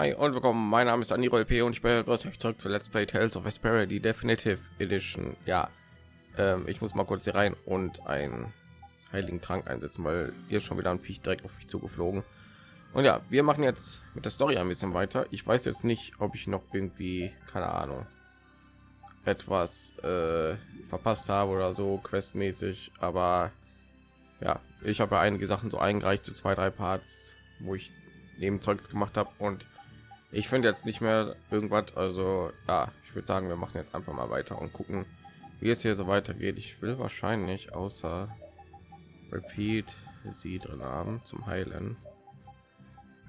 hi und willkommen. Mein Name ist Aniro LP und ich begrüße euch zurück zu Let's Play Tales of Vesperia, die Definitive Edition. Ja, ähm, ich muss mal kurz hier rein und einen heiligen Trank einsetzen, weil hier schon wieder ein Viech direkt auf mich zugeflogen. Und ja, wir machen jetzt mit der Story ein bisschen weiter. Ich weiß jetzt nicht, ob ich noch irgendwie, keine Ahnung, etwas äh, verpasst habe oder so questmäßig, aber ja, ich habe ja einige Sachen so eingereicht zu zwei, drei Parts, wo ich neben Zeugs gemacht habe und ich finde jetzt nicht mehr irgendwas. Also ja, ich würde sagen, wir machen jetzt einfach mal weiter und gucken, wie es hier so weitergeht. Ich will wahrscheinlich außer Repeat sie drin haben zum Heilen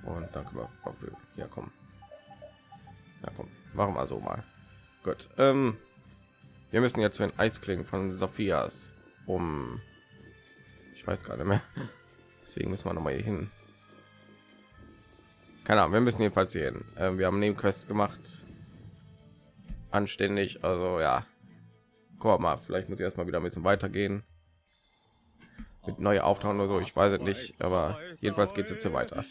und dann können wir hier kommen. Ja, komm, machen wir so mal. Gut. Ähm, wir müssen jetzt zu den Eisklingen von Sophias um. Ich weiß gerade mehr. Deswegen müssen wir noch mal hier hin keine Ahnung, wir müssen jedenfalls sehen hin. Ähm, wir haben neben quest gemacht. Anständig, also ja. Guck mal, vielleicht muss ich erstmal wieder ein bisschen weitergehen. Mit neue auftauchen oder so, ich weiß es nicht, aber jedenfalls geht es jetzt hier weiter.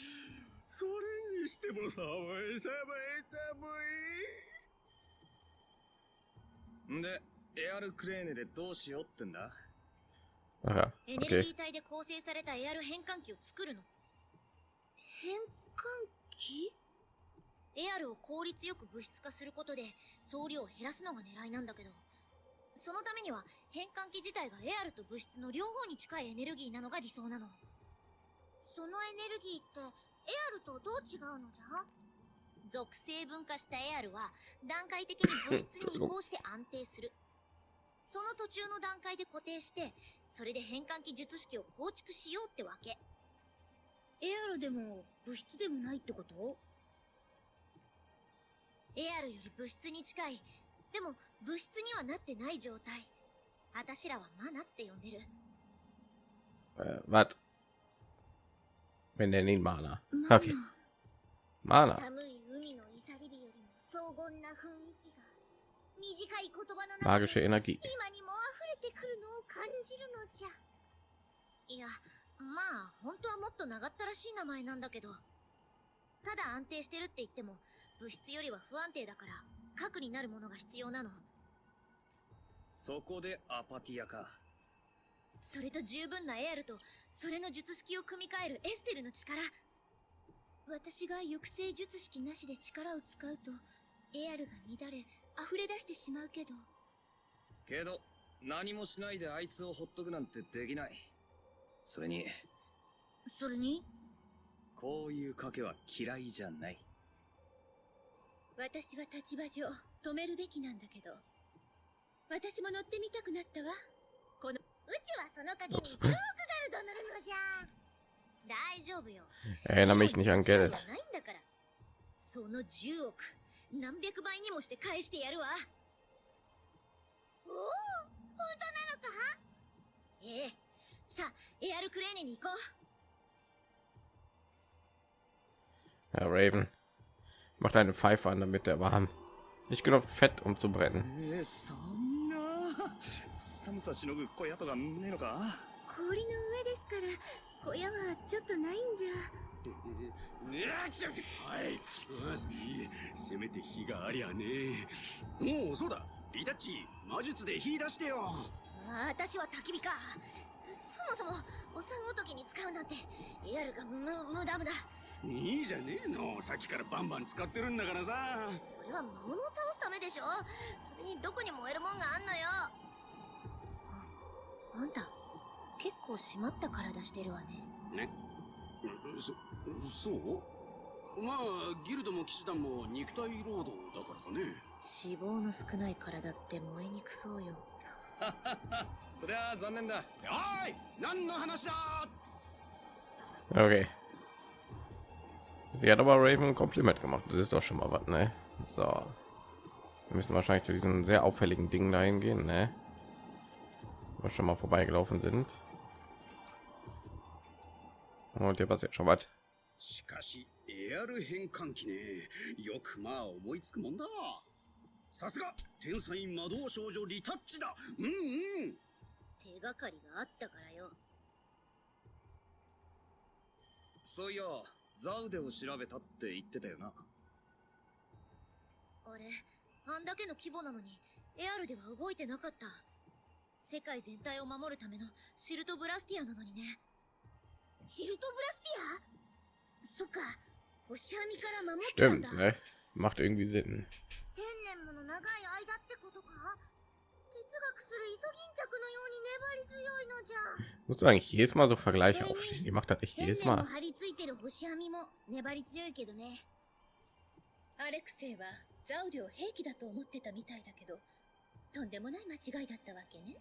Aha, okay. Hm? エアルを効率よく物質化することで総量を減らすのが狙いなんだけど。そのためには変換器自体がエアルと物質の両方に近いエネルギーなのが理想なの。そのエネルギーってエアルとどう違うのじゃ？属性分化したエアルは段階的に物質に移行して安定する。その途中の段階で固定してそれで変換器術式を構築しようってわけ。エアルでも物質でもないってこと？エアルより物質に近い。でも物質にはなってない状態。あたしらはマナって呼んでる。Uh, what? Wir nennen ihn Mana. Okay. Mana. 寒い海のいさり火よりも荘厳な雰囲気が短い言葉の中で今にも溢れてくるのを感じるのじゃ。いや、まあ本当はもっと長ったらしい名前なんだけど。ただ安定してるって言っても物質よりは不安定だから核になるものが必要なの。そこでアパティアか。それと十分なエアルとそれの術式を組み替えるエステルの力。私が抑制術式なしで力を使うとエアルが乱れ溢れ出してしまうけど。けど何もしないであいつをほっとくなんてできないそれにそれに？こういう賭けは嫌いじゃない。私は立場上止めるべきなんだけど。私も乗ってみたくなったわ。このうちはその陰にジョークガルド乗るのじゃ。大丈夫よ。Erinnere mich nicht an Geld その10億何百倍にもして返してやるわ。おお本当なのか？ええさあ、エアルクレーネに行こう。Ja, Raven. Macht eine Pfeife an, damit der warm. Nicht genug Fett, um zu brennen. 寒さしのぐ小屋とかねえのか氷の上です。から小屋はちょっとないんじゃはいせめて火がありゃねおおそうだリタッチ魔術で火出してよ私は焚き火かそもそもお産ごときに使うなんてエアルが無無駄無駄。いいじゃねえの。さっきからバンバン使ってるんだからさ。それは魔物を倒すためでしょ。それにどこに燃えるもんがあんのよ。ああんた結構締まった体してるわね。ね。そそう？まあギルドも騎士団も肉体労働だからかね。脂肪の少ない体って燃えにくそうよ そりゃ残念だおい何の話だ Okay. Sie hat aber Raven ein Kompliment gemacht. Das ist doch schon mal was, ne? So. Wir müssen wahrscheinlich zu diesen sehr auffälligen Dingen dahin gehen, ne? Wo wir schon mal vorbeigelaufen sind. Und hier passiert schon was. しかしエアル変換器ねよくまあ思いつくもんださすが天才魔導少女リタッチだうんうん 手がかりがあったからよ。そういやザウデを調べたって言ってたよな。あれあんだけの規模なのにエアルでは動いてなかった。世界全体を守るためのシルトブラスティアなのにね。シルトブラスティア？そっか。星網から守ってたん Stimmt, だ ne? Macht irgendwie Sinn. 千年もの長い間ってことか？Musst du eigentlich jedes Mal so Vergleiche aufstehen? Die macht das echt 千 jedes Mal. 張り付いてる星網も粘り強いけどね。アレクセイはザウデを兵器だと思ってたみたいだけどとんでもない間違いだったわけね。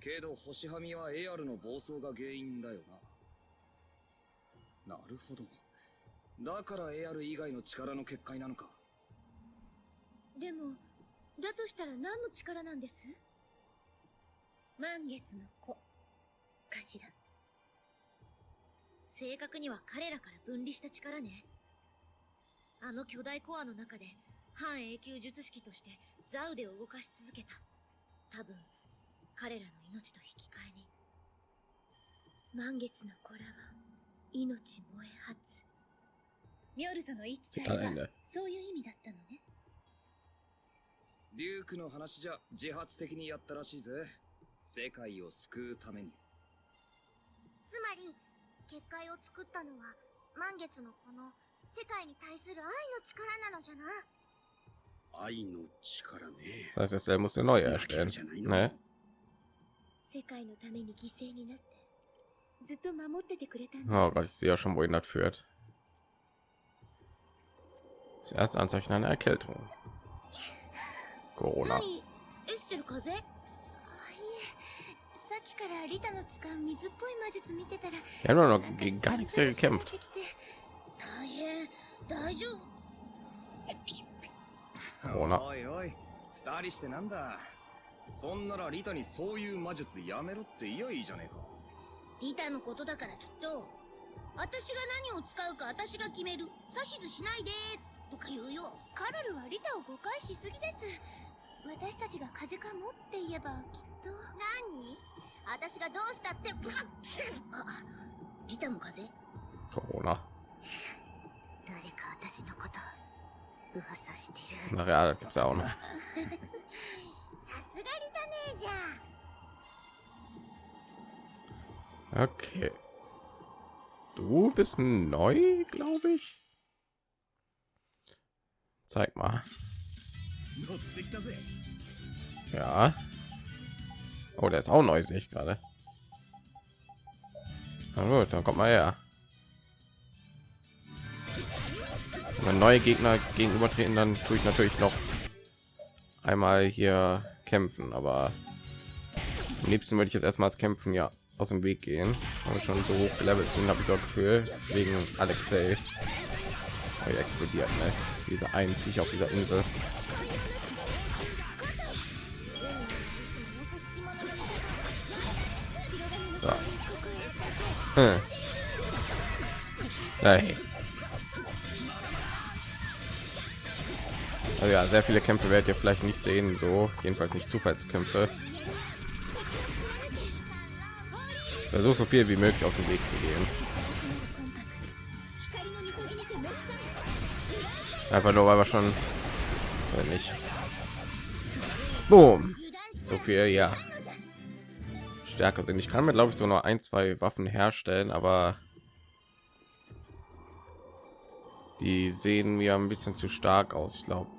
けど星はみはエアルの暴走が原因だよな。なるほど。だからエアル以外の力の結界なのか。でもだとしたら何の力なんです？満月の子。かしら正確には彼らから分離した力ね。あの巨大コアの中で半永久術式としてザウデを動かし続けた。多分彼らの命と引き換えに。満月の子らは命燃え発。ミョルゾの言い伝えは.そういう意味だったのねリュークの話じゃ自発的にやったらしいぜ。世界を救うために。つまり、結界を作ったのは、満月のこの、世界に対する愛の力なのじゃな。愛の力ね。再生性もすごい。世界のために犠牲になって、ずっと守っててくれた。ああ、私、よしもいなっ führt。Das erste けんと Corona. 何？エステル風？邪あいえさっきからリタの使う水っぽい魔術見てたら々しくなっ gekämpft. てきて大変。大丈夫。ほら。おいおい二人してなんだ？そんならリタにそういう魔術やめろって言やいいじゃねえか。リタのことだからきっと私が何を使うか私が決める。指図しないでとか言うよ。カロルはリタを誤解しすぎです私たちが風かもって言えばきっと。何？私がどうしたってブラッギターも風そうな。誰か私のこと噂してる。だからさな さすがリタネージャーオッケー Du bist neu, glaub ich. Zeig mal. Ja. Oh, der ist auch neu, sehe ich gerade. Na gut, dann kommt mal her. Wenn neue Gegner gegenübertreten, dann tue ich natürlich noch einmal hier kämpfen, aber am liebsten würde ich jetzt erstmals kämpfen, ja, aus dem Weg gehen. Aber schon so hoch gelevelt sind, habe ich das für wegen Alexei. Oh, er explodiert, ne? Diese einen Viecher auf dieser Insel. Hm. Hey. Also ja, sehr viele Kämpfe werdet ihr vielleicht nicht sehen, so jedenfalls nicht Zufallskämpfe. Versuch so viel wie möglich auf den Weg zu gehen. Einfach nur, weil wir schon, wenn nicht. Boom. So viel, ja. Stärker sind. Ich kann mir glaube ich so nur ein, zwei Waffen herstellen, aber die sehen mir ein bisschen zu stark aus. Ich glaube.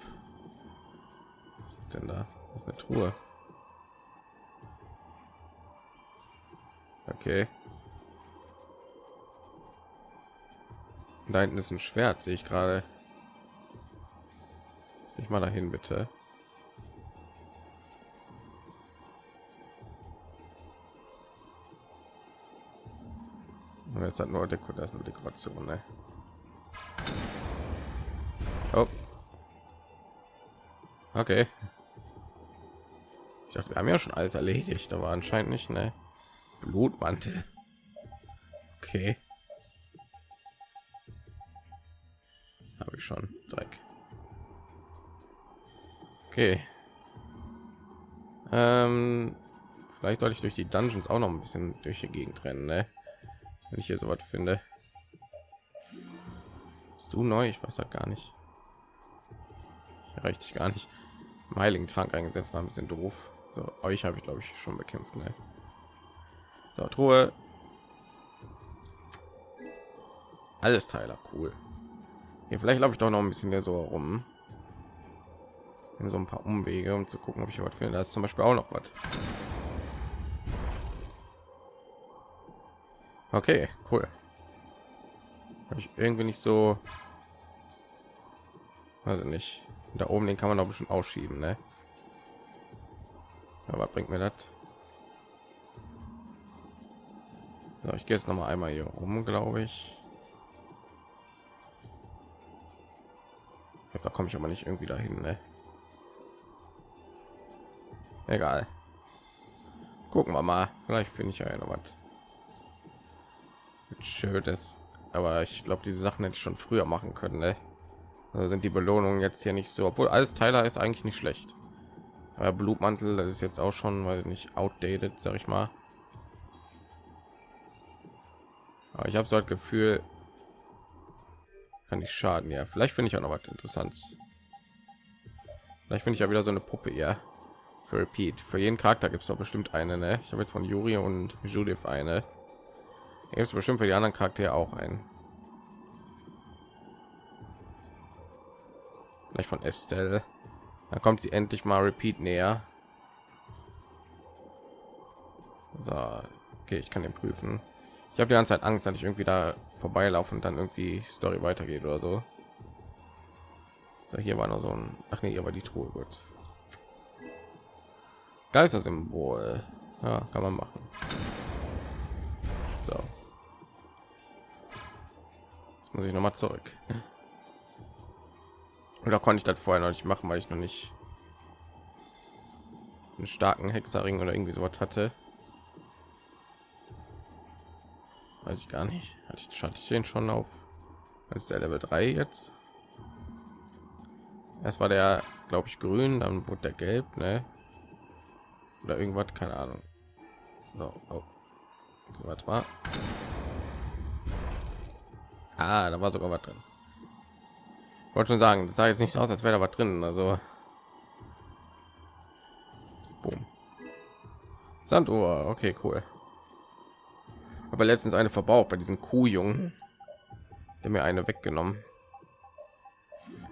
Denn da das ist eine Truhe. Okay. Da hinten ist ein Schwert, sehe ich gerade. Ich mal dahin bitte. Und jetzt hat nur Deko das nur Dekoration, ne? Oh. Okay. Ich dachte, wir haben ja schon alles erledigt, aber anscheinend nicht, ne? Blutmantel. Okay. Habe ich schon Dreck. Okay. Ähm, vielleicht sollte ich durch die Dungeons auch noch ein bisschen durch die Gegend rennen, ne? Wenn ich hier so was finde. Bist du neu? Ich weiß ja gar nicht. Erreichte ich gar nicht. Im Heiligen Trank eingesetzt war ein bisschen doof. So, euch habe ich glaube ich schon bekämpft. Ne? So, Truhe. Alles Teiler, cool. Hier, vielleicht laufe ich doch noch ein bisschen hier so rum. In so ein paar Umwege, um zu gucken, ob ich was finde. Da ist zum Beispiel auch noch was. Okay, cool. Hab ich irgendwie nicht so. Also nicht. Da oben den kann man doch bestimmt ausschieben, ne? Aber bringt mir das? So, ich gehe jetzt noch mal einmal hier rum, glaube ich. Da komme ich aber nicht irgendwie dahin, ne? Egal. Gucken wir mal. Vielleicht finde ich ja noch was. Schönes. Aber ich glaube, diese Sachen hätte ich schon früher machen können, ne? Also sind die Belohnungen jetzt hier nicht so, obwohl alles Teiler ist eigentlich nicht schlecht. Aber Blutmantel, das ist jetzt auch schon, weil nicht outdated, sag ich mal. Aber ich habe so ein Gefühl, kann nicht schaden. Ja, vielleicht finde ich auch noch was interessant. Vielleicht finde ich ja wieder so eine Puppe, ja. Für Repeat. Für jeden Charakter gibt es doch bestimmt eine, ne? Ich habe jetzt von Juri und Judith eine. Gibt es bestimmt für die anderen Charaktere auch ein. Vielleicht von Estelle. Da kommt sie endlich mal Repeat näher. So, okay, ich kann den prüfen. Ich habe die ganze Zeit Angst, dass ich irgendwie da vorbeilaufen und dann irgendwie Story weitergeht oder so. so hier war noch so ein, ach nee, hier war die Truhe gut. Geistersymbol, ja, kann man machen. Muss ich noch mal zurück. Oder konnte ich das vorher noch nicht machen, weil ich noch nicht einen starken Hexerring oder irgendwie sowas hatte. Weiß ich gar nicht. Hatte ich, hatte ich den schon auf als der Level 3 jetzt? Erst war der, glaube ich, grün, dann wurde der gelb, ne? Oder irgendwas, keine Ahnung. So, oh. was war? Ah, da war sogar was drin. Wollte schon sagen das sah jetzt nicht so aus als wäre da was drin also. Boom. sanduhr okay cool. Aber letztens eine verbraucht bei diesen kuhjungen. Der mir eine weggenommen.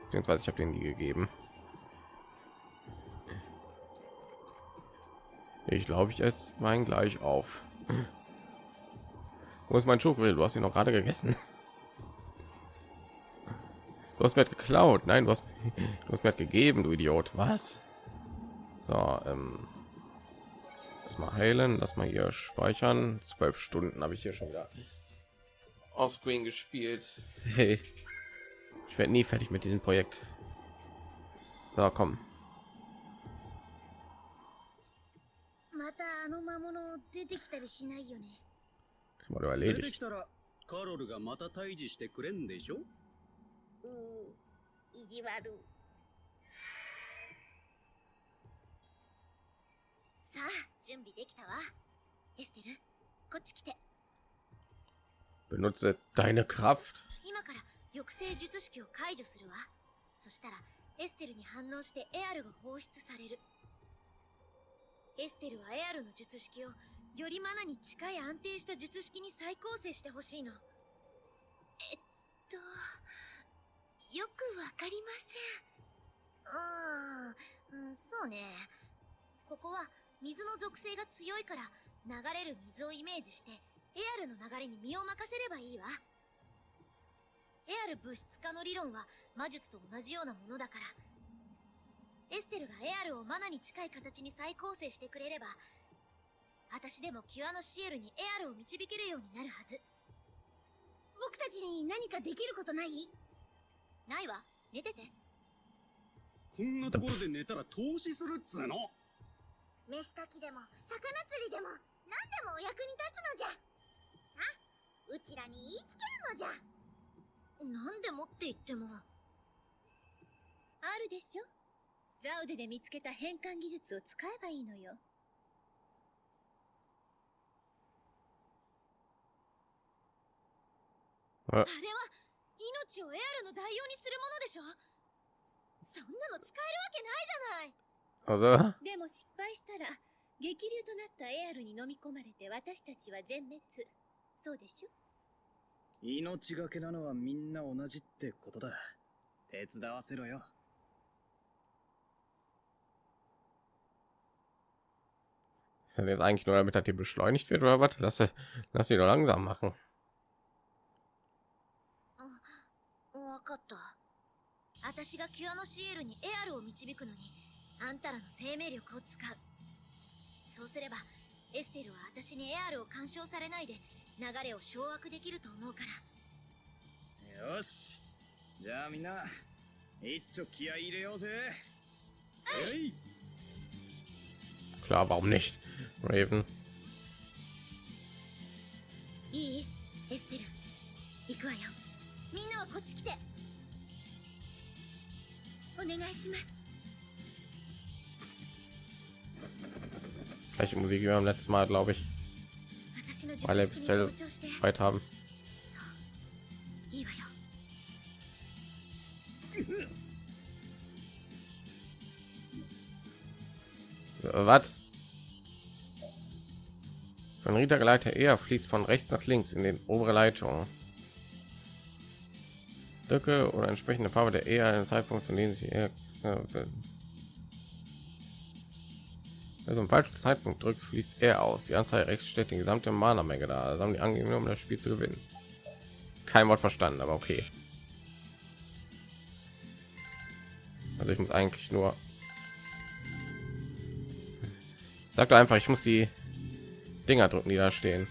Beziehungsweise ich habe den die gegeben. Ich glaube ich es mein gleich auf. Wo ist mein Schokoriegel? Du hast ihn noch gerade gegessen. Du hast mir halt geklaut. Nein, du hast, du hast mir halt gegeben, du Idiot. Was? So, ähm, lass mal heilen, lass mal hier speichern. Zwölf Stunden habe ich hier schon auf Screen gespielt. Hey, ich werde nie fertig mit diesem Projekt. So, komm. Ich erledigt. うー意地悪。さあ準備できたわ。エステルこっち来て。Benutze deine Kraft. 今から抑制術式を解除するわ。そしたらエステルに反応してエアルが放出される。エステルはエアルの術式をよりマナに近い安定した術式に再構成してほしいの。とよくわかりまあーうんそうね。ここは水の属性が強いから流れる水をイメージしてエアルの流れに身を任せればいいわ。エアル物質化の理論は魔術と同じようなものだから。エステルがエアルをマナに近い形に再構成してくれれば私でもキュアのシエルにエアルを導けるようになるはず。僕たちに何かできることない？ないわ。寝てて。こんなところで寝たら投資するっつうの？飯炊きでも魚釣りでも何でもお役に立つのじゃ。さあうちらに言いつけるのじゃ。なんでもって言っても。あるでしょ？ザウデで見つけた変換技術を使えばいいのよ。あれは命をエアルの代用にするものでしょそそんなの使えるわけないじゃないでも失敗したら激流となったエアルに飲み込まれて私たちは全滅そうでしょ命がけなのはみんな同じってことだ。手伝わせろよ。ist das jetzt eigentlich nur damit, dass die beschleunigt wird oder was? Lass, sie- lass sie doch langsam machen. わかった私がキュアノシエルにエアルを導くのにあんたらの生命力を使う。そうすればエステルは私にエアルを干渉されないで流れを掌握できると思うから。よし。じゃあみんな、一丁気合い入れようぜ。えい。Klar, warum nicht? Raven. いい？エステル。行くわよ。みんなはこっち来て お願いします Gleiche Musik wie beim letzten Mal, glaube ich, 私の術 weil er 式に bisher 同調して weit haben. そういいわよ Was? Von Rita geleiteter eher fließt von rechts nach links in den obere Leitung. Drücke oder entsprechende Farbe der eher einen Zeitpunkt, zu dem sich eher also im falschen Zeitpunkt drückst, fließt er aus. Die Anzeige rechts steht die gesamte Mana-Menge da. Also haben die angegeben, um das Spiel zu gewinnen. Kein Wort verstanden, aber okay. Also ich muss eigentlich nur Sag doch einfach, ich muss die Dinger drücken, die da stehen.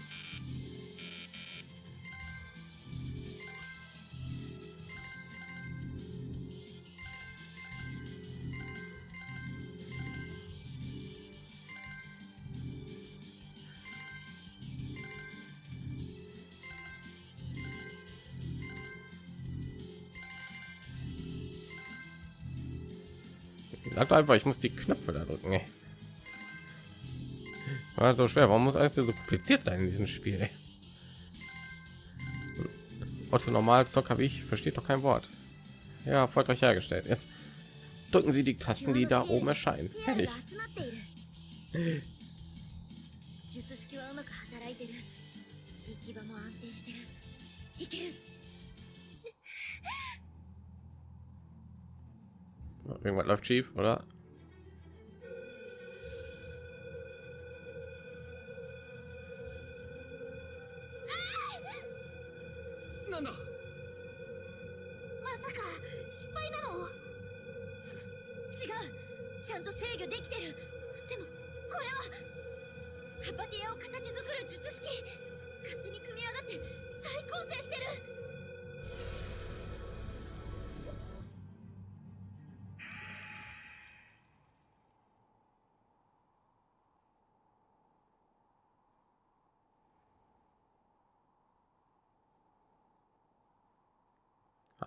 klappt einfach. Ich muss die Knöpfe da drücken. Ey. War so schwer. Warum muss alles so kompliziert sein in diesem Spiel? Ey? Otto normal Zocker wie ich versteht doch kein Wort. Ja, erfolgreich hergestellt. Jetzt drücken Sie die Tasten, die da oben erscheinen. Fertig. Irgendwas läuft schief, oder?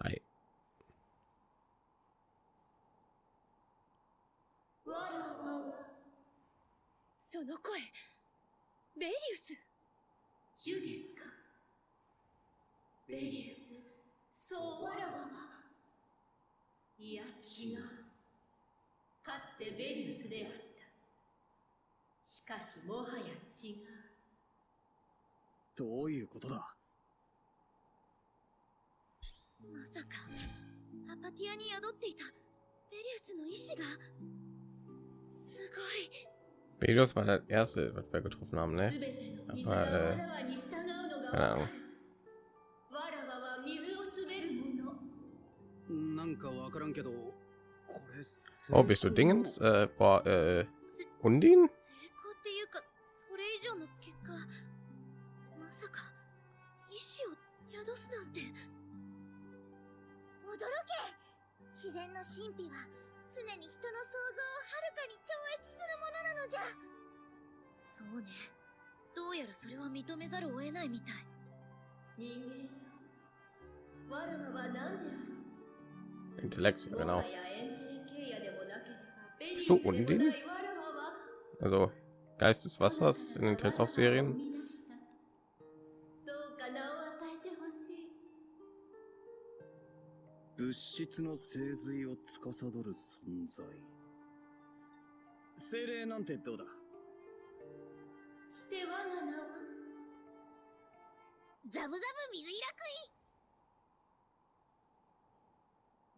Hi. その声。ベリウス。ユですか。ベリウス。そうわらわは。いや違う。かつてベリウスであった。しかしもはや違う。どういうことだ？まさかアパティアに宿っていたベリウスの意志がすごい Belios war der erste, was wir getroffen haben, す ne? べての水が Aber, わ äh, らわに従うのが keine わか Ahnung. るわらわは水を滑るものなんかわからんけどこれ Oh, bist du Dingens? Äh, boah, äh, Undin? 成功っていうかそれ以上の結果まさか意志を宿すなんて驚け。自然の神秘は常に人の想像をはるかに超越するものなのじゃ。そうね。どうやらそれは認めざるを得ないみたい。人間よ。わらわは何であろうエンテレケイヤでもなければベリウ Bist ス du でも Undin? ない。わらわは？Also Geist des Wassers in den Telltale-Serien. 物質の精髄を司る存在。精霊なんてどうだ？して我が名はザブザブ水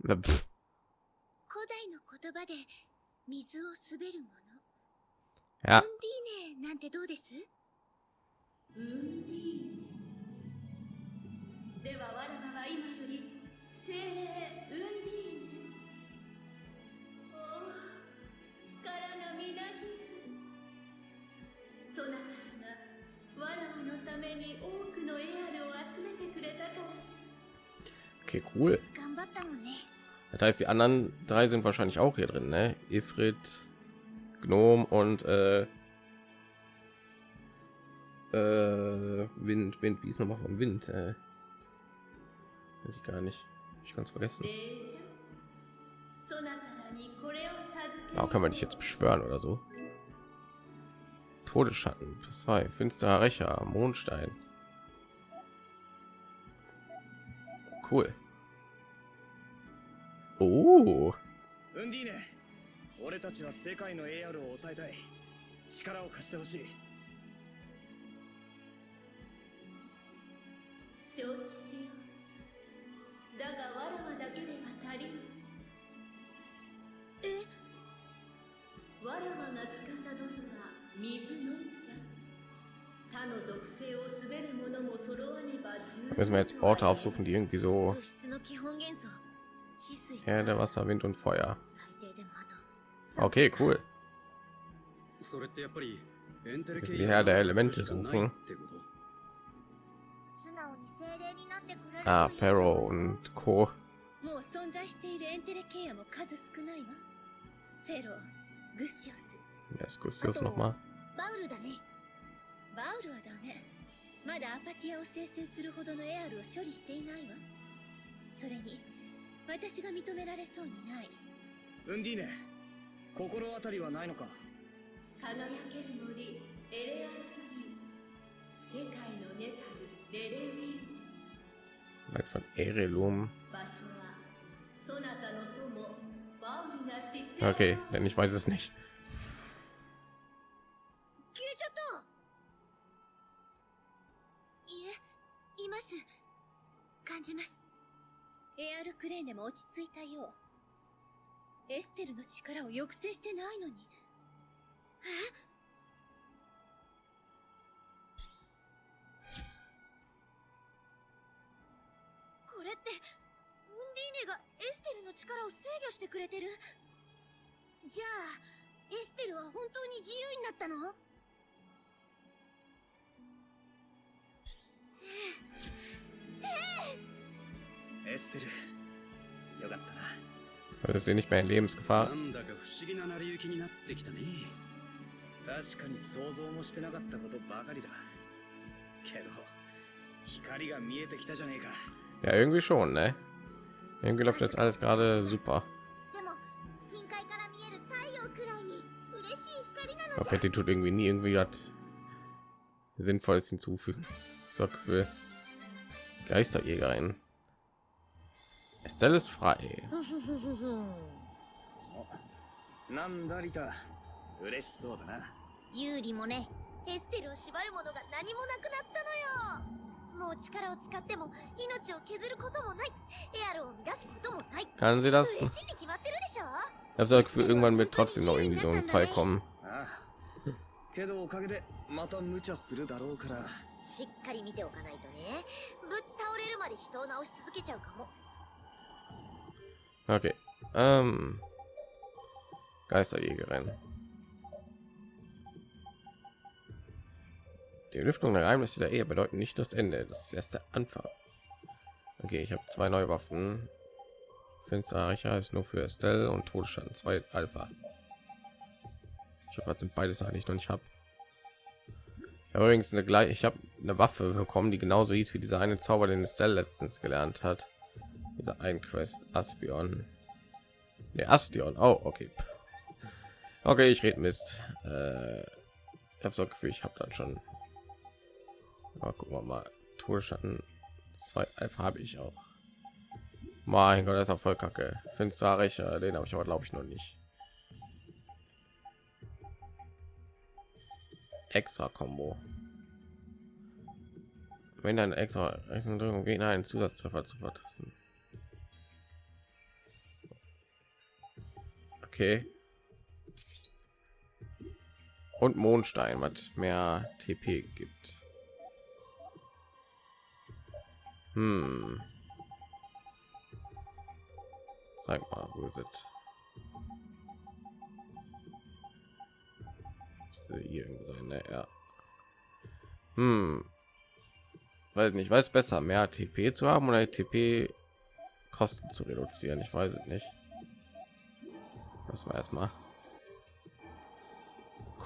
開く pff, 古代の言葉で水を滑るもの。ウンディーネなんてどうです？ウンディーネ。では我らは今より Okay, cool. Das heißt, die anderen drei sind wahrscheinlich auch hier drin, ne? Ifrit, Gnom und äh, äh, Wind, Wind, wie ist nochmal von Wind? Äh, weiß ich gar nicht. Ich kann es vergessen. 礼じゃそなたらにこれを授け Warum kann man dich jetzt beschwören oder so? Todesschatten, plus zwei, finsterer Rächer, Mondstein. Cool. Oh, ウンディーネ俺たちは世界の AR を抑えたい力を貸してほしい承知 müssen wir jetzt Orte aufsuchen, die irgendwie so 物質の基本元素地水 Erde, Wasser, Wind und Feuer. 最低でもあと Okay, cool. それってやっぱりエンテレ Das 系 ist die Herr der Elemente suchen. ってこと素直に精霊になってくれる Ah, Pharaoh und Co. もう存在しているエンテレケイアも数少ないわフェローグッシオス Wer ist Gustius noch mal? バウルだねバウルはダメ まだアパティアを生成するほどのエアルを処理していないわ。それに私が認められそうにない。ウンディーネ心当たりはないのか？輝ける森エレアルフリー。世界のネタルレレウィーズ Weit von Erelum. Okay, denn ich weiß es nicht. ます。感じます。エアルクレーネも落ち着いたよう。エステルの力を抑制してないのに。え？これってウンディーネがエステルの力を制御してくれてる？じゃあエステルは本当に自由になったの？エステルよかったな Also ist sie nicht mehr in Lebensgefahr. なんだか不思議な成り行きになってきたね確かに想像もしてなかったことばかりだけど光が見えてきたじゃねえか Ja, irgendwie schon, ne? Irgendwie läuft jetzt alles gerade super. でも深海から見える太陽くらいに嬉しい光なの Aber die tut irgendwie nie irgendwie was Sinnvolles hinzufügen. So Gefühl. Geisterjägerin. Estelle ist frei. なんだリタ嬉しそうだなユーリもねエステルを縛るものが何もなくなったのよもう力を使っても命を削ることもないエアルを乱すこともない Kann sie das? 嬉しいに決まってるでしょ Ich habe so das Gefühl, irgendwann wird trotzdem noch irgendwie so ein Fall kommen. ああけどおかげでまた無茶するだろうからしっかり見ておかないとねぶっ倒れるまで人を直し続けちゃうかも Okay. Ähm. Geisterjägerin. Die Lüftung der Geheimnisse der Ehe bedeuten nicht das Ende, das ist erst der Anfang. Okay, ich habe zwei neue Waffen. Finsterreicher ist nur für Estelle und Todesstand 2 Alpha. Ich hoffe, das sind beides eigentlich noch nicht habe. Übrigens eine gleich, ich habe eine Waffe bekommen, die genauso hieß wie dieser eine Zauber, den Estelle letztens gelernt hat. Dieser ein Quest Aspion. Der Astion. Oh, okay. Okay, ich rede Mist. Äh, ich habe so Gefühl, ich habe dann schon. Aber gucken wir mal. Todesschatten 2 Alpha habe ich auch. Mein Gott, das ist auch voll kacke. Finsterreich, äh, den habe ich aber glaube ich noch nicht. Extra Combo. Wenn ein extra Rechnung Gegner einen Zusatztreffer zu vertreffen. Okay. Und Mondstein, was mehr TP gibt. Hm. Zeig mal, wo ist Müsste Hier irgendwo sein, ne? Ja. Hm. Weiß nicht, weiß besser, mehr TP zu haben oder TP Kosten zu reduzieren. Ich weiß es nicht. Das war erstmal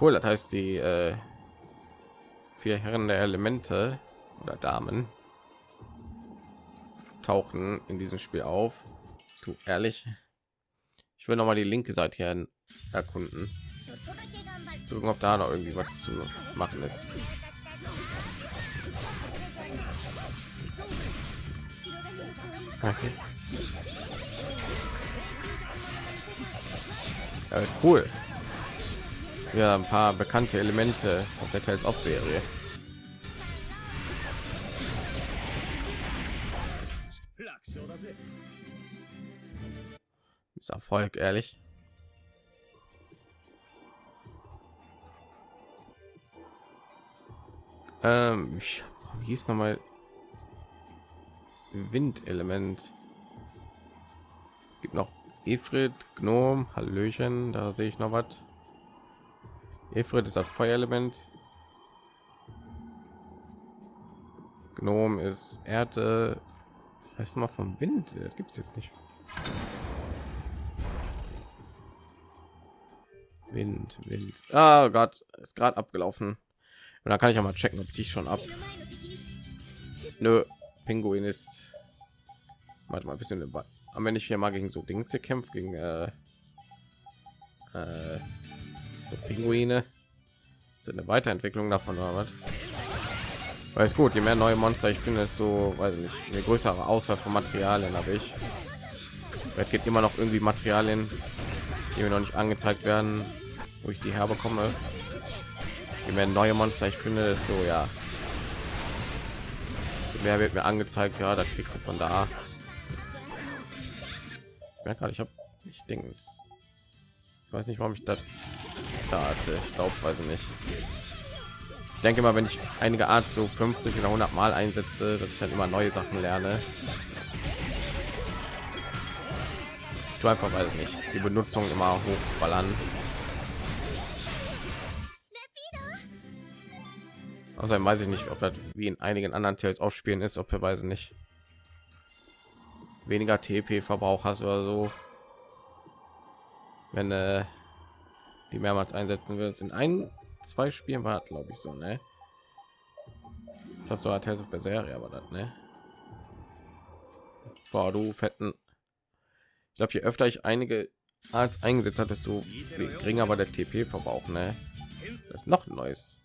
cool. Das heißt, die äh, vier Herren der Elemente oder Damen tauchen in diesem Spiel auf. Du ehrlich, ich will noch mal die linke Seite erkunden. Gucken, ob da noch irgendwie was zu machen ist. Okay. Ja, ist cool. Ja, ein paar bekannte Elemente aus der Tales of Serie. Ist Erfolg, ehrlich. Ähm, ich, wie hieß noch mal Windelement. Gibt noch Efrid, Gnome, Hallöchen, da sehe ich noch was. Efrid ist das Feuerelement. Gnome ist Erde. Heißt mal vom Wind. Gibt es jetzt nicht. Wind, Wind. Ah Gott, ist gerade abgelaufen. Und da kann ich auch mal checken, ob die schon ab. Nö, Pinguin ist. Warte mal ein bisschen. Aber wenn ich hier mal gegen so Dinge kämpft gegen äh, äh, so Pinguine, sind eine Weiterentwicklung davon oder was? Weil gut, je mehr neue Monster ich finde, so, weiß ich nicht, eine größere Auswahl von Materialien habe ich. Es gibt immer noch irgendwie Materialien, die mir noch nicht angezeigt werden, wo ich die herbekomme. Je mehr neue Monster ich finde, so ja. So mehr wird mir angezeigt, ja, da kriegst du von da. Ich merke ich habe ich denke ich weiß nicht warum ich das da hatte. Ich glaube weiß ich nicht. Ich denke mal wenn ich einige art so 50 oder 100 mal einsetze dass ich dann immer neue sachen lerne. Ich tue einfach weiß ich nicht die benutzung immer hochballern außerdem weiß ich nicht ob das wie in einigen anderen Tales aufspielen ist ob wir weiß nicht weniger TP Verbrauch hast oder so. Wenn äh, die mehrmals einsetzen wird in ein zwei spielen war glaube ich so ne? Ich glaube so Tales of Berseria aber das ne? Boah, du fetten. Ich glaube je öfter ich einige als eingesetzt hat desto geringer war der TP Verbrauch ne? Das ist noch ein neues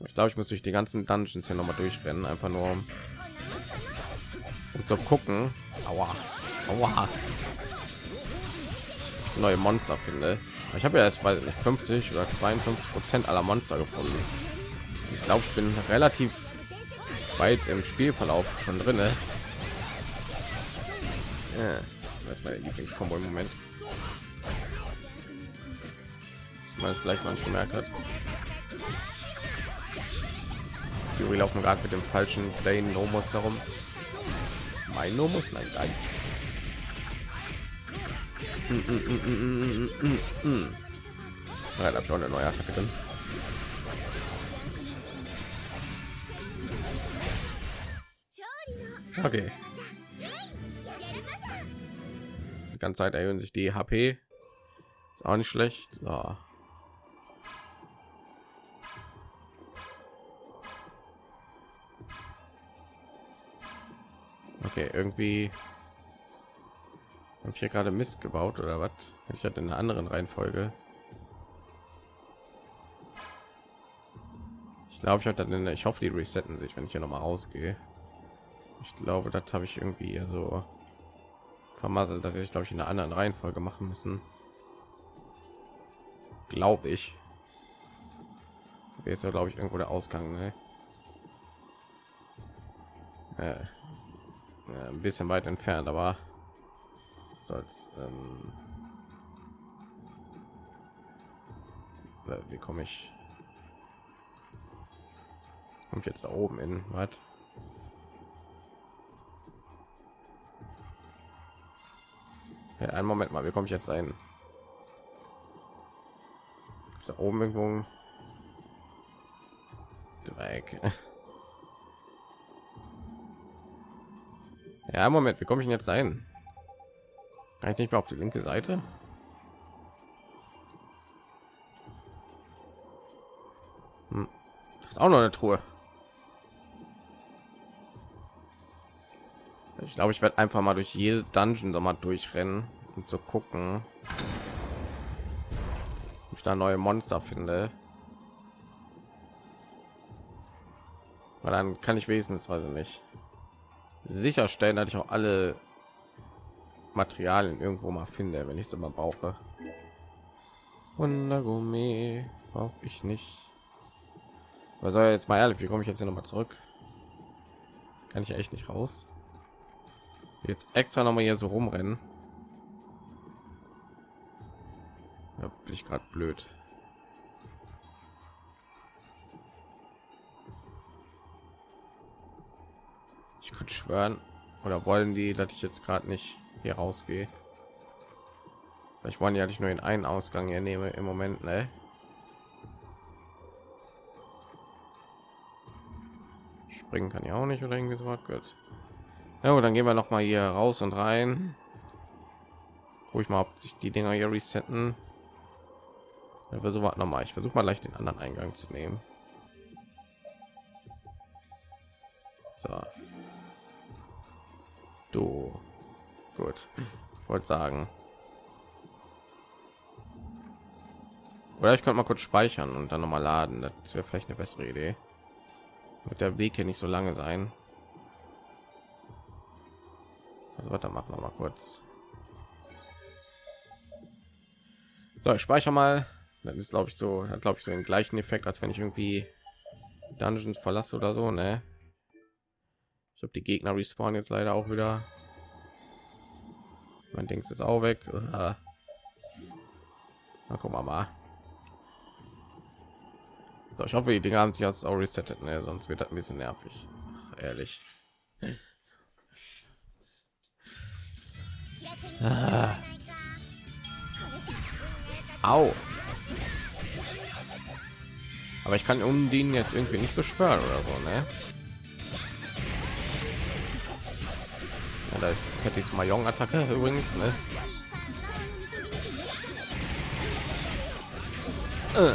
ich glaube ich muss durch die ganzen dungeons hier noch mal durchrennen einfach nur um, zu gucken Aua. Aua. neue Monster finde. Ich habe ja jetzt bei 50 oder 52 Prozent aller Monster gefunden. Ich glaube, ich bin relativ weit im Spielverlauf schon drin. Ja, das ist meine Lieblingskombo im Moment. Man es vielleicht manchmal gemerkt hat. Die laufen gerade mit dem falschen Plane Nomos herum. Mein Nomus? Nein, nein. Mm, mm, mm, ja, da habe ich auch eine neue Attacke drin. Okay. Die ganze Zeit erhöhen sich die HP. Ist auch nicht schlecht. So. Okay, irgendwie habe ich hier gerade Mist gebaut oder was? Ich hatte in einer anderen Reihenfolge. Ich glaube ich hatte dann ich hoffe die resetten sich wenn ich hier noch mal rausgehe ich glaube das habe ich irgendwie so vermasselt dass ich glaube ich in einer anderen reihenfolge machen müssen glaube ich Hier ist ja glaube ich irgendwo der ausgang ne? äh, ja, ein bisschen weit entfernt aber soll's ähm, äh, wie komme ich? Kommt jetzt da oben in was? Ja, einen moment mal wie komme ich jetzt ein da oben irgendwo Dreieck. Ja, Moment, wie komme ich denn jetzt ein? Kann ich nicht mehr auf die linke Seite? Hm. Das ist auch noch eine Truhe. Ich glaube, ich werde einfach mal durch jede Dungeon noch mal durchrennen und zu gucken, ob ich da neue Monster finde. Weil dann kann ich wenigstens, weiß ich nicht, sicherstellen, dass ich auch alle Materialien irgendwo mal finde, wenn ich es immer brauche. Wundergummi brauche ich nicht. Was soll jetzt mal ehrlich, wie komme ich jetzt hier noch mal zurück? Kann ich echt nicht raus? Jetzt extra noch mal hier so rumrennen. Ja, bin ich gerade blöd. Schwören, oder wollen die, dass ich jetzt gerade nicht hier rausgehe? Ich wollen ja nicht nur in einen Ausgang hier nehme im Moment, ne? Springen kann ich auch nicht oder irgendwie so was gut. Ja, dann gehen wir noch mal hier raus und rein. Ruhig mal, ob sich die Dinger hier resetten. Ja, versuche noch mal. Ich versuche mal leicht den anderen Eingang zu nehmen. So. Du. Gut. Wollte sagen. Oder ich könnte mal kurz speichern und dann noch mal laden. Das wäre vielleicht eine bessere Idee. Wird der Weg hier nicht so lange sein. Also weiter machen wir mal kurz. So, ich speichere mal. Das ist glaube ich so, glaube ich so den gleichen Effekt, als wenn ich irgendwie Dungeons verlasse oder so, ne? Ich habe die Gegner respawnen jetzt leider auch wieder. Mein Dings ist auch weg. Na, gucken wir mal. So, ich hoffe, die Dinge haben sich jetzt auch resettet, ne? sonst wird das ein bisschen nervig. Ach, ehrlich. Ah. Au. Aber ich kann um den jetzt irgendwie nicht beschwören oder so, ne? Da ist Cattys Mayong-Attacke übrigens, ne? Äh.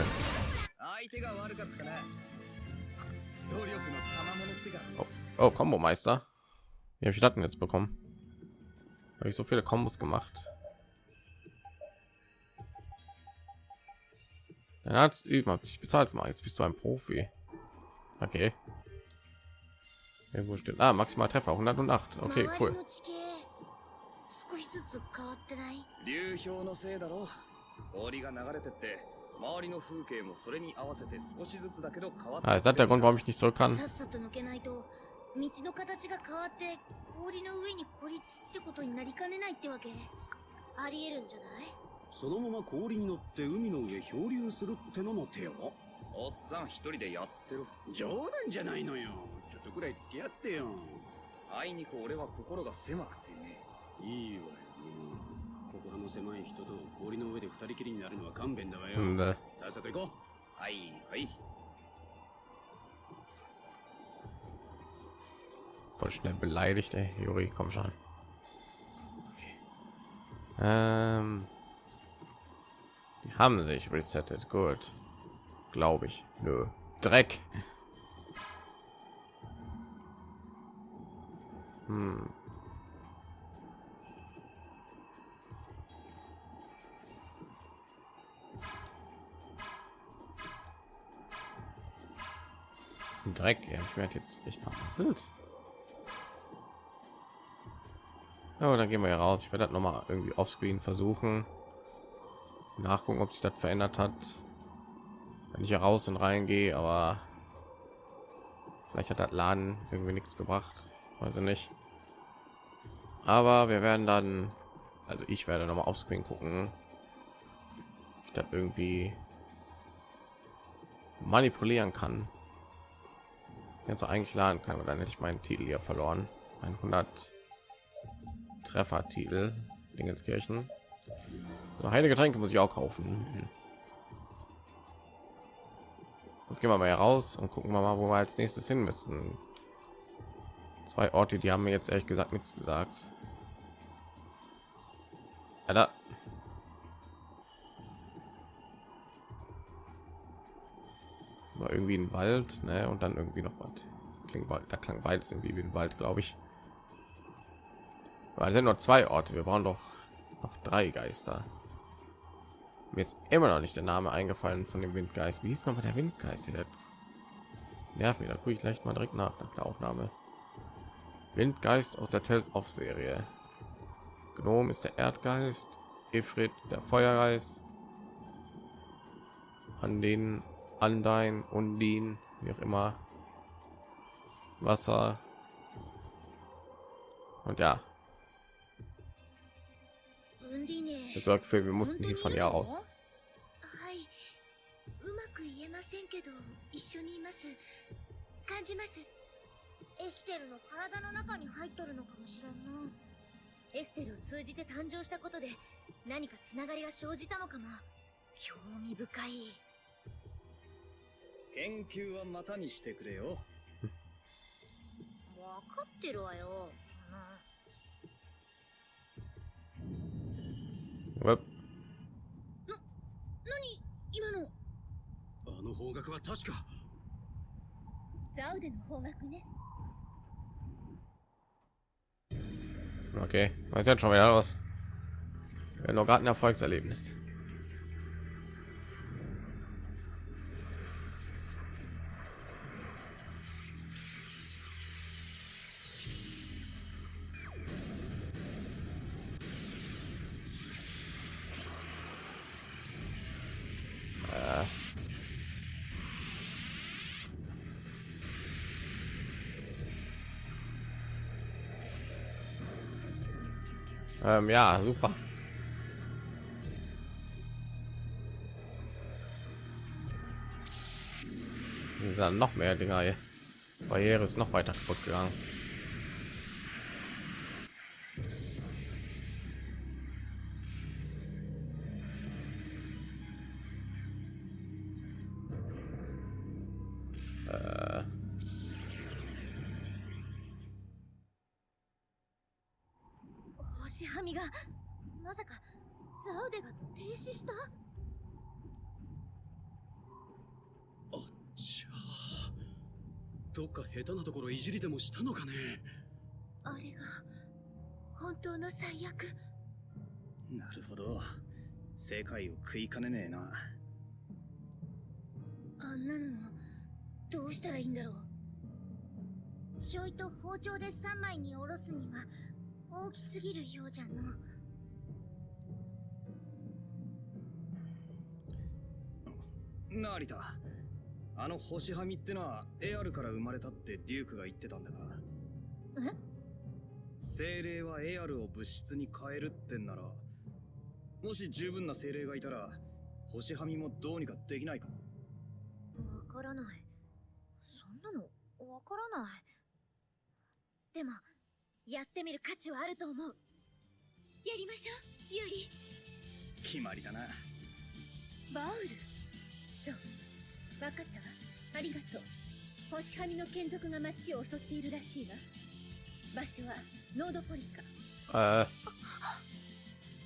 Oh, oh Combo Meister. Wie habe ich das denn jetzt bekommen? Habe ich so viele Kombos gemacht? Dann hat üben hat sich bezahlt mal. Jetzt bist du ein Profi. Okay. Irgendwo steht ah, maximal Treffer. 108. Okay, cool. 少しずつ変わってない流氷のせいだろ氷が流れてって周りの風景もそれに合わせて少しずつだけど変わって Ah, ist das der Grund, warum ich nicht zurück kann? さっさと抜けないと道の形が変わって氷の上に孤立ってことになりかねないってわけありえるんじゃないそのまま氷に乗って海の上漂流するってのも手よおっさん一人でやってる冗談じゃないのよちょっとくらい付き合ってよあいにく俺は心が狭くてねいいわよ心の狭い人と氷の上で二人きりになるのは勘弁だわよ Hm, ne. さっさと行こはいはい Voll schnell beleidigt, ey. Juri, komm schon. Okay. Ähm, die haben sich resettet. Gut. Glaube ich. Nö. Dreck. Hm. Dreck, ja. Ich werde jetzt echt verwandelt. Ja, dann gehen wir raus. Ich werde das noch mal irgendwie offscreen versuchen. Nachgucken, ob sich das verändert hat. Wenn ich hier raus und reingehe, aber vielleicht hat das Laden irgendwie nichts gebracht. Ich nicht. Aber wir werden dann, also ich werde noch mal offscreen gucken. ob Ich das irgendwie manipulieren kann. Jetzt eigentlich laden kann, dann hätte ich meinen Titel hier verloren. 100 Treffer-Titel, Dingenskirchen. So, heilige Getränke muss ich auch kaufen. Jetzt gehen wir mal heraus und gucken wir mal, wo wir als nächstes hin müssen. Zwei Orte, die haben mir jetzt ehrlich gesagt nichts gesagt. Ja, da. War irgendwie ein Wald, ne? Und dann irgendwie noch was. Klingt Wald, da klang beides irgendwie wie ein Wald, glaube ich. Weil sind nur zwei Orte. Wir brauchen doch noch drei Geister. Mir ist immer noch nicht der Name eingefallen von dem Windgeist. Wie ist noch mal der Windgeist? Der nervt mir. Da gucke ich gleich mal direkt nach nach der Aufnahme. Windgeist aus der Tales of Serie. Gnom ist der Erdgeist, Ifrit der Feuergeist. An den Andein, Undin, wie auch immer. Wasser. Und ja, ウンディネ das sorgt für, wir mussten hier von ihr aus. はいうまく言えませんけど一緒にいます感じます エステルの体の中に入っとるのかもしれんな。エステルを通じて誕生したことで何かつながりが生じたのかも。興味深い。研究はまたにしてくれよ。分かってるわよそんな Upp. 何今の。あの方角は確か。ザウデの方角ね Okay, was ist jetzt schon wieder? Wir noch gerade ein Erfolgserlebnis. Ähm, ja, super. Dann noch mehr Dinger. Barriere ist noch weiter kaputt gegangen. Äh. 星はみがまさかザウデが停止した？あっちゃ。どっか下手なところいじりでもしたのかね？あれが本当の最悪。なるほど。世界を食いかねねえな。あんなのどうしたらいいんだろう。ちょいと包丁で3枚におろすには大きすぎるようじゃの。成田あの星はみってのはエアルから生まれたってデュークが言ってたんだが。え？精霊はエアルを物質に変えるってんならもし十分な精霊がいたら星はみもどうにかできないか。わからない。そんなのわからない。でもやってみる価値はあると思う。やりましょうユーリ。決まりだな。バウル。そう。分かったわ。ありがとう。星はみの眷属が町を襲っているらしいわ。場所はノードポリカ。Äh,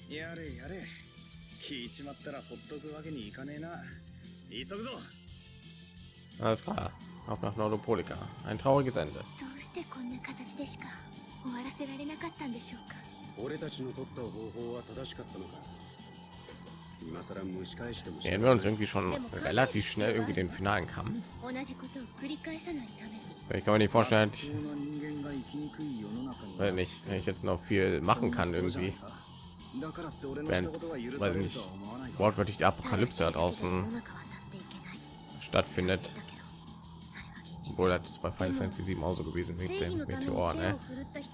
やれやれ。聞いちまったらほっとくわけにいかねえな。急ぐぞ。alles klar. Auf nach Nordopolika. Ein trauriges Ende. どうしてこんな形でしか終わらせられなかったんでしょうか俺たちの取った方法は正しかったのか 今さら蒸し返しても Nähern wir uns irgendwie schon relativ schnell irgendwie den finalen Kampf. 同じことを繰り返さないために Ich kann mir nicht vorstellen, 不幸な人間が生きにくい世の中に weil nicht, wenn ich jetzt noch viel machen kann irgendwie, だからって俺の wenn したことが許 es, さ weil れる nicht とは思わないが wortwörtlich die 正しい Apokalypse da だけで世の draußen 中は立っていけない stattfindet. Obwohl das bei Final Fantasy 7 auch so gewesen mit dem Meteor, を ne?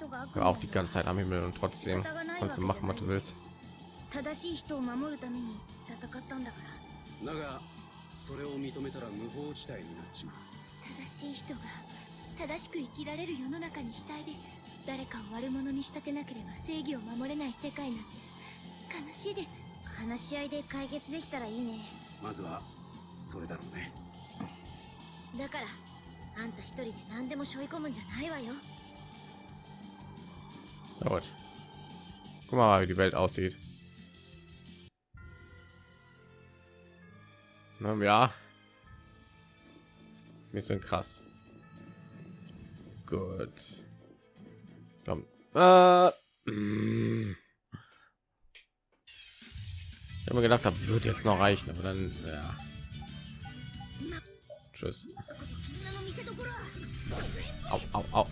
War 魔 auch die ganze Zeit am Himmel und trotzdem kannst du machen, was du willst. 正しい人を守るために戦ったんだから。だがそれを認めたら無法地帯になっちまう。正しい人が正しく生きられる世の中にしたいです。誰かを悪者に仕立てなければ正義を守れない世界なんて。悲しいです。話し合いで解決できたらいいね。まずはそれだろうね。だからあんた一人で何でも背負い込むんじゃないわよ Na gut. Guck mal, wie die Welt aussieht. Na ja. Bisschen krass. Gut. Komm. Äh, mm. Ich habe mir gedacht, das wird jetzt noch reichen, aber dann ja. Tschüss. Au, au, au.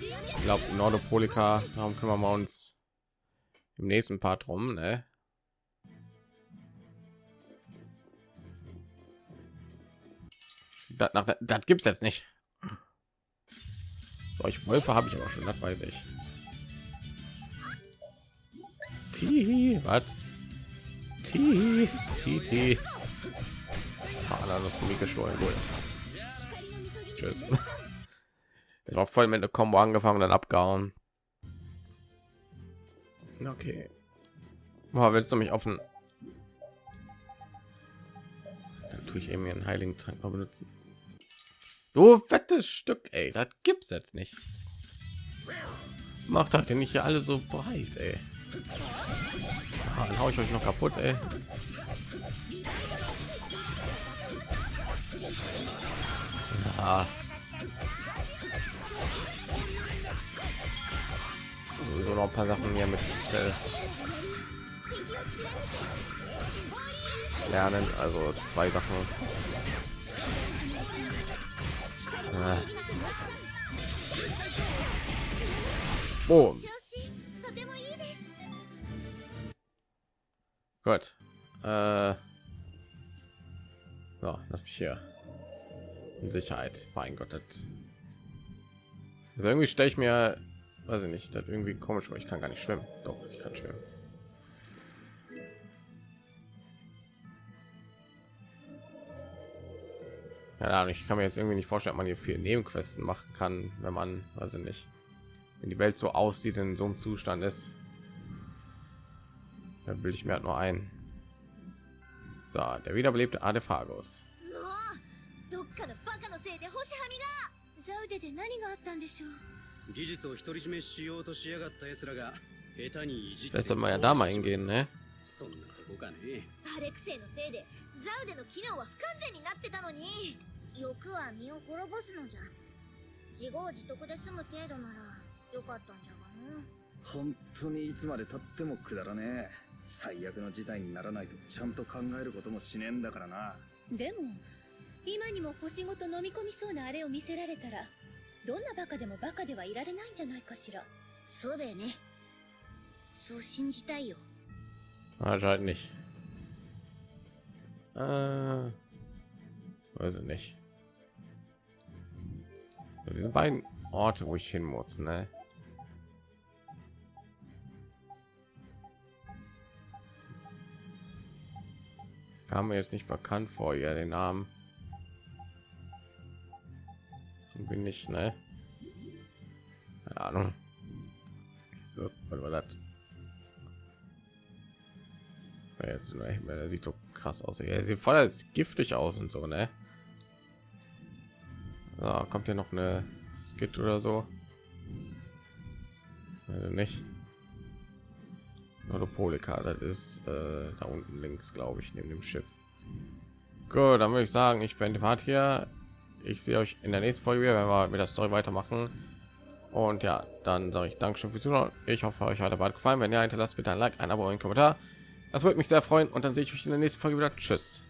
Ich glaube, Nordopolika, darum kümmern wir uns im nächsten Part rum, ne? Das, das, das gibt's jetzt nicht. Solch Wölfe habe ich aber schon, das weiß ich. Tihi, was? Tihi, Tihi. Ah, das ist mir gestohlen, gut. Tschüss. Das war voll mit einer Combo angefangen und dann abgehauen. Okay. Boah, willst du mich offen? Dann tue ich eben einen heiligen Trank mal benutzen. Du fettes Stück, ey, das gibt's jetzt nicht. Macht halt nicht hier alle so breit, ey. Ah, dann hau ich euch noch kaputt, ey. Ah. Sowieso noch ein paar Sachen hier mit äh, lernen, also zwei Sachen. Ah. Boom. Gut. Äh. So, lass mich hier. Sicherheit. Mein Gott, das also irgendwie stelle ich mir, weiß ich nicht, das irgendwie komisch, weil ich kann gar nicht schwimmen. Doch, ich kann schwimmen. Ja, ich kann mir jetzt irgendwie nicht vorstellen, ob man hier viel Nebenquesten machen kann, wenn man, ich nicht, wenn die Welt so aussieht, in so einem Zustand ist. Da bilde ich mir halt nur ein. So, der wiederbelebte Adephagus. どっかのバカのせいで星はみが。ザウデで何があったんでしょう。技術を独り占めしようとしやがった奴らが下手にいじって Vielleicht sollten wir ja da mal hingehen, ne? そんなとこかね。アレクセイのせいでザウデの機能は不完全になってたのに。欲は身を滅ぼすのじゃ。自業自得で済む程度ならよかったんじゃがの。本当にいつまで経ってもくだらねえ。最悪の事態にならないとちゃんと考えることもしねえんだからな。でも今にも星ごと飲み込みそうなあれを見せられたらどんなバカでもバカではいられないんじゃないかしらそうだよねそう信じたいよ Anscheinend nicht. Äh, weiß ich nicht. So, diese beiden Orte, wo ich hin muss, ne? Kam mir jetzt nicht bekannt vor, ja, den Namen. Bin ich, ne? Keine Ahnung. Was war das? Jetzt der sieht so krass aus. Er sieht voll als giftig aus und so, ne? So, kommt hier noch eine Skit oder so? Also nicht. Nordopolika, das ist äh, da unten links, glaube ich, neben dem Schiff. Gut, dann würde ich sagen, ich bin Part hier. Ich sehe euch in der nächsten Folge, wieder, wenn wir mit der Story weitermachen. Und ja, dann sage ich Dankeschön fürs Zuschauen. Ich hoffe, euch hat der Bad gefallen. Wenn ja, hinterlasst bitte ein Like, ein Abo, ein Kommentar. Das würde mich sehr freuen und dann sehe ich euch in der nächsten Folge wieder. Tschüss.